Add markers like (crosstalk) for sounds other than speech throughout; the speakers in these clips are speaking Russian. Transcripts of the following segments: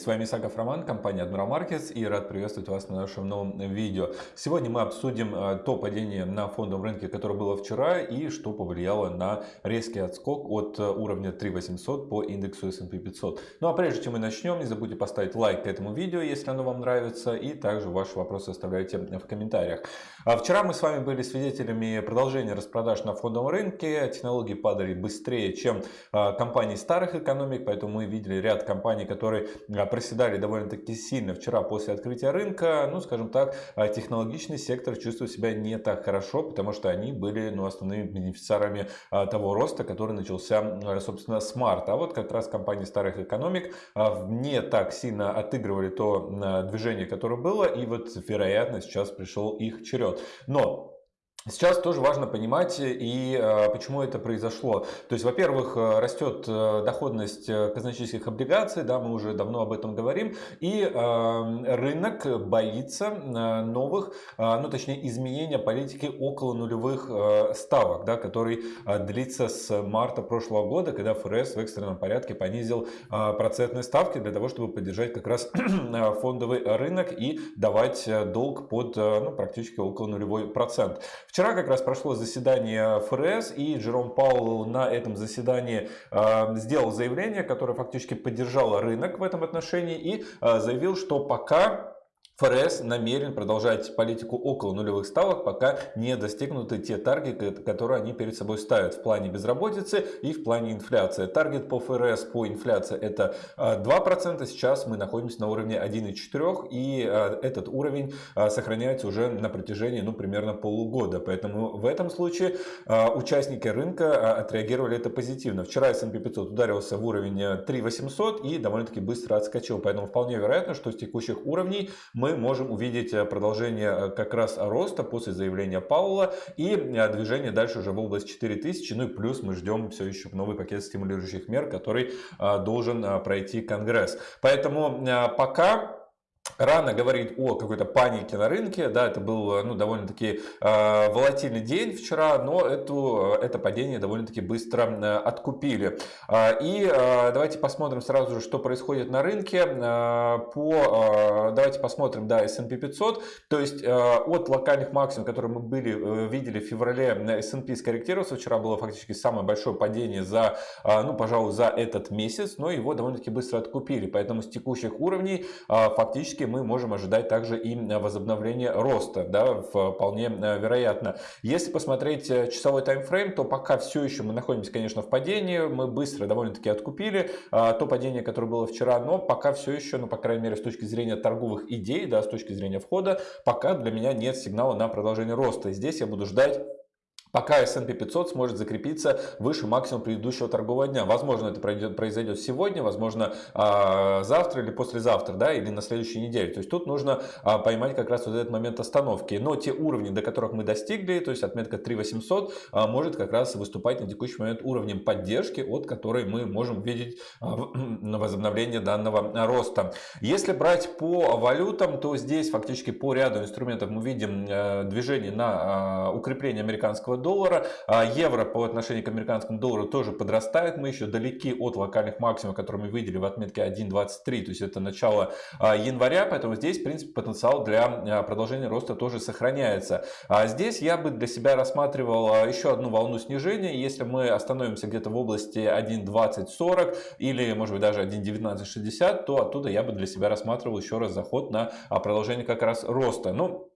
С вами Исаков Роман, компания Admiral Markets и рад приветствовать вас на нашем новом видео. Сегодня мы обсудим э, то падение на фондовом рынке, которое было вчера и что повлияло на резкий отскок от э, уровня 3800 по индексу S&P 500. Ну а прежде чем мы начнем, не забудьте поставить лайк этому видео, если оно вам нравится, и также ваши вопросы оставляйте в комментариях. А вчера мы с вами были свидетелями продолжения распродаж на фондовом рынке. Технологии падали быстрее, чем э, компании старых экономик, поэтому мы видели ряд компаний, которые проседали довольно-таки сильно вчера после открытия рынка, ну, скажем так, а, технологичный сектор чувствует себя не так хорошо, потому что они были ну, основными бенефициарами а, того роста, который начался, собственно, с марта. А вот как раз компании старых экономик не так сильно отыгрывали то движение, которое было, и вот, вероятно, сейчас пришел их черед. Но Сейчас тоже важно понимать и э, почему это произошло. То есть, во-первых, э, растет э, доходность казначейских облигаций, да, мы уже давно об этом говорим, и рынок боится новых, ну точнее изменения политики около нулевых ставок, да, который длится с марта прошлого года, когда ФРС в экстренном порядке понизил процентные ставки для того, чтобы поддержать как раз (clears throat) фондовый рынок и давать долг под ну, практически около нулевой процент. Вчера как раз прошло заседание ФРС, и Джером Паул на этом заседании э, сделал заявление, которое фактически поддержало рынок в этом отношении, и э, заявил, что пока ФРС намерен продолжать политику около нулевых ставок, пока не достигнуты те таргеты, которые они перед собой ставят в плане безработицы и в плане инфляции. Таргет по ФРС по инфляции это 2%, сейчас мы находимся на уровне 1,4% и этот уровень сохраняется уже на протяжении ну, примерно полугода. Поэтому в этом случае участники рынка отреагировали это позитивно. Вчера S&P 500 ударился в уровень 3800 и довольно-таки быстро отскочил. Поэтому вполне вероятно, что с текущих уровней мы можем увидеть э, продолжение э, как раз роста после заявления Паула и э, движение дальше уже в область 4000. Ну и плюс мы ждем все еще новый пакет стимулирующих мер, который должен пройти Конгресс. Поэтому пока Рано говорить о какой-то панике на рынке, да, это был ну, довольно-таки э, волатильный день вчера, но эту, это падение довольно-таки быстро э, откупили. Э, и э, давайте посмотрим сразу же, что происходит на рынке. Э, по, э, давайте посмотрим, да, S&P 500, то есть э, от локальных максимумов, которые мы были, э, видели в феврале, S&P скорректировался, вчера было фактически самое большое падение за, э, ну, пожалуй, за этот месяц, но его довольно-таки быстро откупили, поэтому с текущих уровней э, фактически фактически мы можем ожидать также и возобновления роста, да, вполне э, вероятно. Если посмотреть э, часовой таймфрейм, то пока все еще мы находимся, конечно, в падении, мы быстро довольно-таки откупили то падение, которое было вчера, но пока все еще, ну, по крайней мере, с точки зрения торговых идей, да, с точки зрения входа, пока для меня нет сигнала на продолжение роста. Здесь я буду ждать пока S&P 500 сможет закрепиться выше максимума предыдущего торгового дня. Возможно, это произойдет сегодня, возможно, а, завтра или послезавтра, да, или на следующей неделе. То есть тут нужно а, поймать как раз вот этот момент остановки. Но те уровни, до которых мы достигли, то есть отметка 3800, а, может как раз выступать на текущий момент уровнем поддержки, от которой мы можем видеть (clears throat) возобновление данного роста. Если брать по валютам, то здесь фактически по ряду инструментов мы видим э, движение на укрепление американского доллара. А евро по отношению к американскому доллару тоже подрастает. Мы еще далеки от локальных максимумов, которые мы видели в отметке 1.23. То есть это начало а, января. Поэтому здесь, в принципе, потенциал для а, продолжения роста тоже сохраняется. А здесь я бы для себя рассматривал еще одну волну снижения. Если мы остановимся где-то в области 1.2040 или, может быть, даже 1.1960, то оттуда я бы для себя рассматривал еще раз заход на продолжение как раз роста. Ну,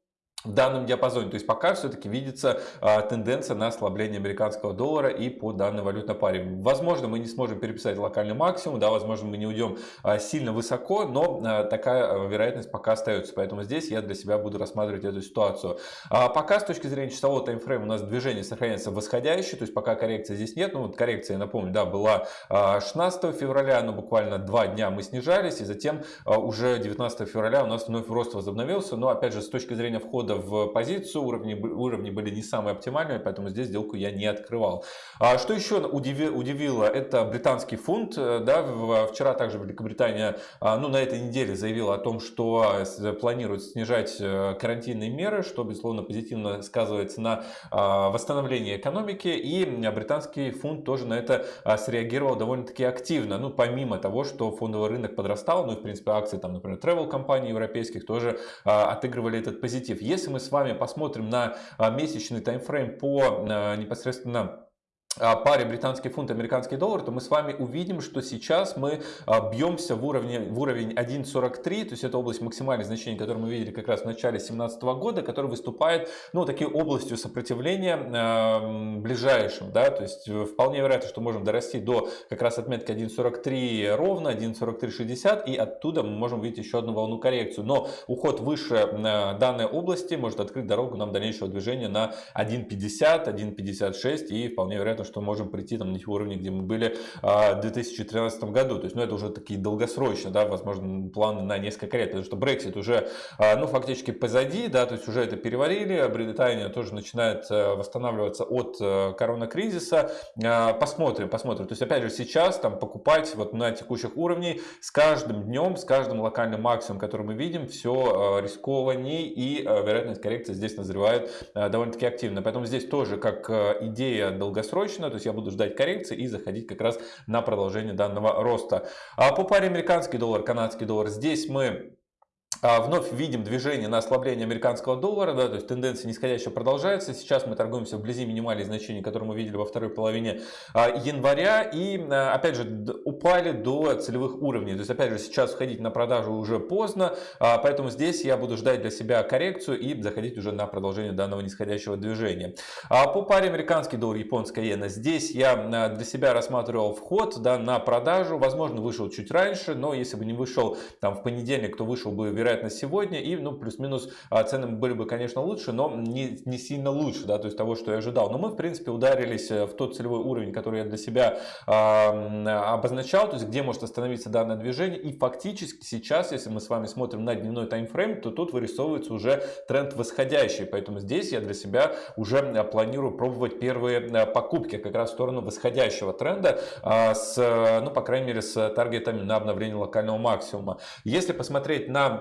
в данном диапазоне. То есть пока все-таки видится а, тенденция на ослабление американского доллара и по данной валютной паре. Возможно, мы не сможем переписать локальный максимум, да, возможно, мы не уйдем а, сильно высоко, но а, такая а, вероятность пока остается. Поэтому здесь я для себя буду рассматривать эту ситуацию. А пока с точки зрения часового таймфрейма у нас движение сохраняется восходящее, то есть пока коррекции здесь нет. Ну вот коррекция, я напомню, да, была 16 а, февраля, но буквально два дня мы снижались, и затем уже 19 февраля у нас вновь рост возобновился. Но опять же, с точки зрения входа входа в позицию, уровни, уровни были не самые оптимальные, поэтому здесь сделку я не открывал. А что еще удивило, это британский фунт. Да, вчера также Великобритания ну, на этой неделе заявила о том, что планирует снижать карантинные меры, что, безусловно, позитивно сказывается на восстановлении экономики. И британский фунт тоже на это среагировал довольно-таки активно. Ну, помимо того, что фондовый рынок подрастал, ну и, в принципе, акции, там, например, travel компаний европейских тоже отыгрывали этот позитив. Если мы с вами посмотрим на месячный таймфрейм по непосредственно паре британский фунт, американский доллар, то мы с вами увидим, что сейчас мы а, бьемся в, уровне, в уровень 1.43, то есть это область максимальных значений, которую мы видели как раз в начале 2017 года, который выступает, ну, такой областью сопротивления э, ближайшим, да, то есть э, вполне вероятно, что можем дорасти до как раз отметки 1.43 ровно, 1.4360, и оттуда мы можем увидеть еще одну волну коррекцию, но уход выше данной области может открыть дорогу нам дальнейшего движения на 1.50, 1.56 и вполне вероятно, что можем прийти там, на те уровни, где мы были а, в 2013 году. То есть, ну, это уже такие долгосрочные, да, возможно, планы на несколько лет, потому что Brexit уже, а, ну, фактически позади, да, то есть уже это переварили, а Британия тоже начинает э, восстанавливаться от э, коронакризиса. Посмотрим, посмотрим. То есть, опять же, сейчас там покупать вот на текущих уровнях с каждым днем, с каждым локальным максимумом, который мы видим, все рискованнее и вероятность коррекции здесь назревает довольно-таки активно. Поэтому здесь тоже как идея долгосрочная, точно, то есть я буду ждать коррекции и заходить как раз на продолжение данного роста. А по паре американский доллар, канадский доллар, здесь мы вновь видим движение на ослабление американского доллара, да, то есть тенденция нисходящая продолжается. Сейчас мы торгуемся вблизи минимальных значений, которые мы видели во второй половине а, января. И а, опять же упали до целевых уровней. То есть опять же сейчас входить на продажу уже поздно, поэтому здесь я буду ждать для себя коррекцию и заходить уже на продолжение данного нисходящего движения. По паре американский доллар, японская иена, здесь я для себя рассматривал вход да, на продажу. Возможно вышел чуть раньше, но если бы не вышел там в понедельник, то вышел бы вероятно вероятно, сегодня. И, ну, плюс-минус а, цены были бы, конечно, лучше, но не, не сильно лучше, да, то есть того, что я ожидал. Но мы, в принципе, ударились э, в тот целевой уровень, который я для себя э, обозначал, то есть где может остановиться данное движение. И фактически сейчас, если мы с вами смотрим на дневной таймфрейм, то тут вырисовывается уже тренд восходящий. Поэтому здесь я для себя уже э, планирую пробовать первые покупки как раз в сторону восходящего тренда э, с, ну, по крайней мере, с таргетами на обновление локального максимума. Если посмотреть на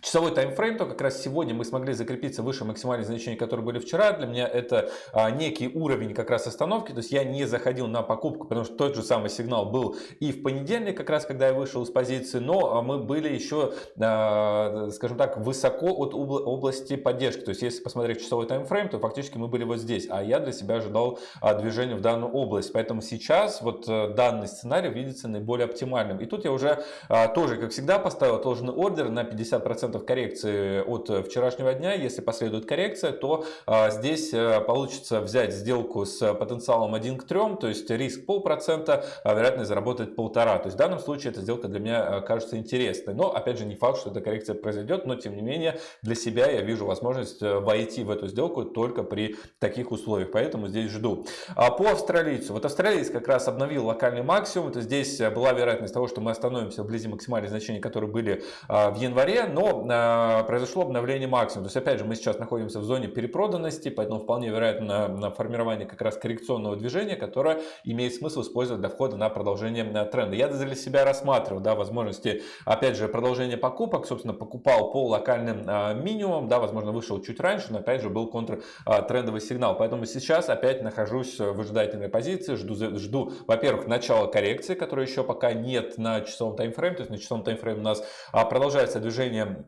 часовой таймфрейм, то как раз сегодня мы смогли закрепиться выше максимальных значений, которые были вчера. Для меня это а, некий уровень как раз остановки, то есть я не заходил на покупку, потому что тот же самый сигнал был и в понедельник, как раз когда я вышел из позиции, но а, мы были еще, а, скажем так, высоко от области поддержки. То есть если посмотреть часовой таймфрейм, то фактически мы были вот здесь, а я для себя ожидал а, движения в данную область. Поэтому сейчас вот а, данный сценарий видится наиболее оптимальным. И тут я уже а, тоже, как всегда, поставил отложенный ордер на 50% 10% коррекции от вчерашнего дня. Если последует коррекция, то а, здесь э, получится взять сделку с потенциалом 1 к 3, то есть риск полпроцента, а вероятность заработать полтора. То есть в данном случае эта сделка для меня э, кажется интересной. Но опять же не факт, что эта коррекция произойдет, но тем не менее для себя я вижу возможность э, войти в эту сделку только при таких условиях. Поэтому здесь жду. А по австралийцу. Вот австралиец как раз обновил локальный максимум. Это здесь была вероятность того, что мы остановимся вблизи максимальных значений, которые были в январе. Но произошло обновление максимума. То есть, опять же, мы сейчас находимся в зоне перепроданности, поэтому вполне вероятно на формирование как раз коррекционного движения, которое имеет смысл использовать для входа на продолжение тренда. Я для себя рассматривал да, возможности, опять же, продолжения покупок. Собственно, покупал по локальным а, минимумам, да, возможно, вышел чуть раньше, но опять же был контртрендовый сигнал. Поэтому сейчас опять нахожусь в ожидательной позиции, жду, жду во-первых, начала коррекции, которой еще пока нет на часовом таймфрейме, то есть на часовом таймфрейме у нас а, продолжается движение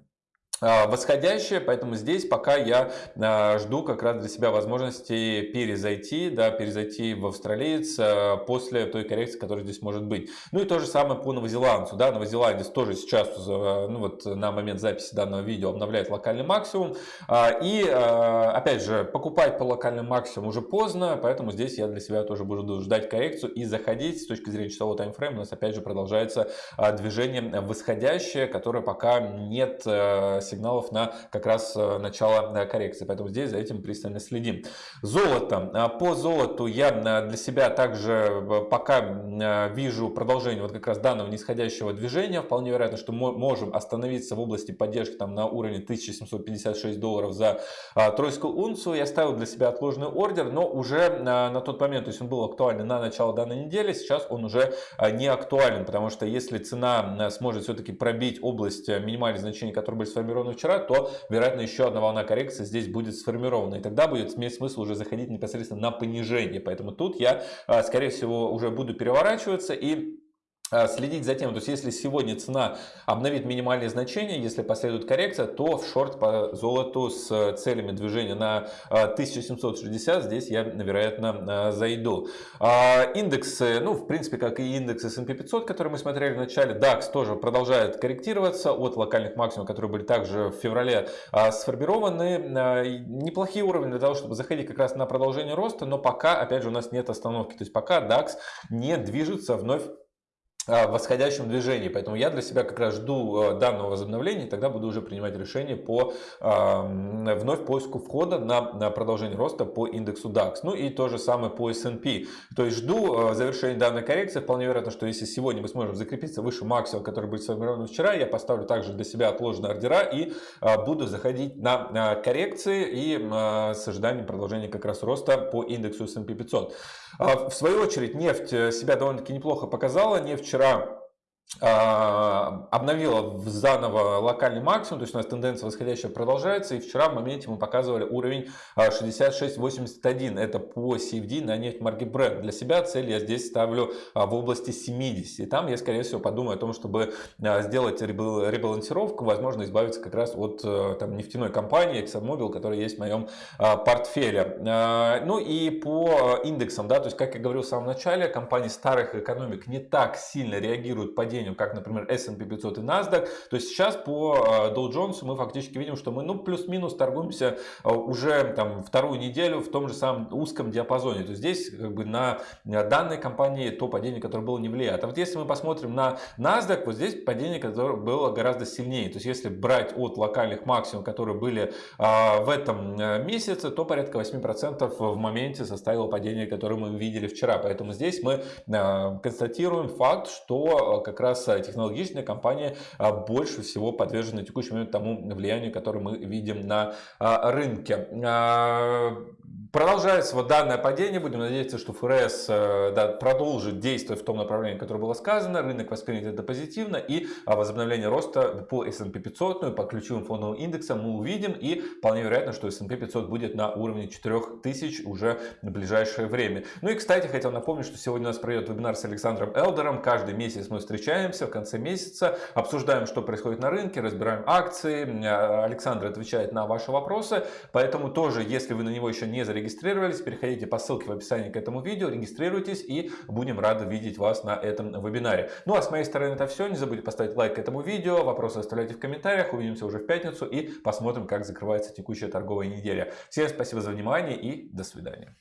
а, восходящее, поэтому здесь пока я а, жду как раз для себя возможности перезайти, да, перезайти в австралиец а, после той коррекции, которая здесь может быть. Ну и то же самое по новозеландцу, да, новозеландец тоже сейчас, ну вот на момент записи данного видео обновляет локальный максимум, и опять же покупать по локальному максимуму уже поздно, поэтому здесь я для себя тоже буду ждать коррекцию и заходить с точки зрения часового таймфрейма, у нас опять же продолжается движение восходящее, которое пока нет сигналов на как раз начало коррекции. Поэтому здесь за этим пристально следим. Золото. По золоту я для себя также пока вижу продолжение вот как раз данного нисходящего движения. Вполне вероятно, что мы можем остановиться в области поддержки там на уровне 1756 долларов за тройскую унцию. Я ставил для себя отложенный ордер, но уже на тот момент, то есть он был актуален на начало данной недели, сейчас он уже не актуален, потому что если цена сможет все-таки пробить область минимальных значений, которые были сформированы вчера, то, вероятно, еще одна волна коррекции здесь будет сформирована. И тогда будет иметь смысл уже заходить непосредственно на понижение. Поэтому тут я, скорее всего, уже буду переворачиваться и а, следить за тем, то есть если сегодня цена обновит минимальные значения, если последует коррекция, то в шорт по золоту с целями движения на 1760 а, здесь я, вероятно, а, зайду. Индексы, ну, в принципе, как и индекс S&P 500, который мы смотрели в начале, DAX тоже продолжает корректироваться от локальных максимумов, которые были также в феврале сформированы. Неплохие уровни для того, чтобы заходить как раз на продолжение роста, но пока, опять же, у нас нет остановки. То есть пока DAX не движется вновь в восходящем движении. Поэтому я для себя как раз жду э, данного возобновления, и тогда буду уже принимать решение по вновь поиску входа на, продолжение роста по индексу DAX. Ну и то же самое по S&P. То есть жду э, завершения данной коррекции. Вполне вероятно, что если сегодня мы сможем закрепиться выше максимума, который будет сформирован вчера, я поставлю также для себя отложенные ордера и э, буду заходить на коррекции и с ожиданием продолжения как раз роста по индексу S&P 500. В свою очередь нефть себя довольно-таки неплохо показала. Нефть вчера а, обновила заново локальный максимум, то есть у нас тенденция восходящая продолжается, и вчера в моменте мы показывали уровень 66.81, это по CFD на нефть марки Brent. Для себя цель я здесь ставлю а, в области 70, и там я скорее всего подумаю о том, чтобы а, сделать ребалансировку, возможно избавиться как раз от там, нефтяной компании ExxonMobil, которая есть в моем портфеле. Ну и по индексам, да, то есть как я говорил в самом начале, компании старых экономик не так сильно реагируют по падению, как, например, S&P 500 и NASDAQ. То есть сейчас по э, Dow Jones мы фактически видим, что мы ну, плюс-минус торгуемся э, уже там, вторую неделю в том же самом узком диапазоне. То есть здесь как бы на данной компании то падение, которое было, не влияет. А вот если мы посмотрим на NASDAQ, вот здесь падение, которое было гораздо сильнее. То есть если брать от локальных максимумов, которые были э, в этом месяце, то порядка 8% в моменте составило падение, которое мы видели вчера. Поэтому здесь мы констатируем факт, что как раз э, технологичная компания а, больше всего подвержена момент тому влиянию, которое мы видим на а, рынке. А, Продолжается вот данное падение. Будем надеяться, что ФРС э, да, продолжит действовать в том направлении, которое было сказано. Рынок воспримет это позитивно. И возобновление роста по S&P 500, ну и по ключевым фондовым индексам мы увидим. И вполне вероятно, что S&P 500 будет на уровне 4000 уже в ближайшее время. Ну и, кстати, хотел напомнить, что сегодня у нас пройдет вебинар с Александром Элдером. Каждый месяц мы встречаемся в конце месяца, обсуждаем, что происходит на рынке, разбираем акции. Александр отвечает на ваши вопросы. Поэтому тоже, если вы на него еще не зарегистрировались, зарегистрировались, переходите по ссылке в описании к этому видео, регистрируйтесь и будем рады видеть вас на этом вебинаре. Ну а с моей стороны это все. Не забудьте поставить лайк этому видео, вопросы оставляйте в комментариях. Увидимся уже в пятницу и посмотрим, как закрывается текущая торговая неделя. Всем спасибо за внимание и до свидания.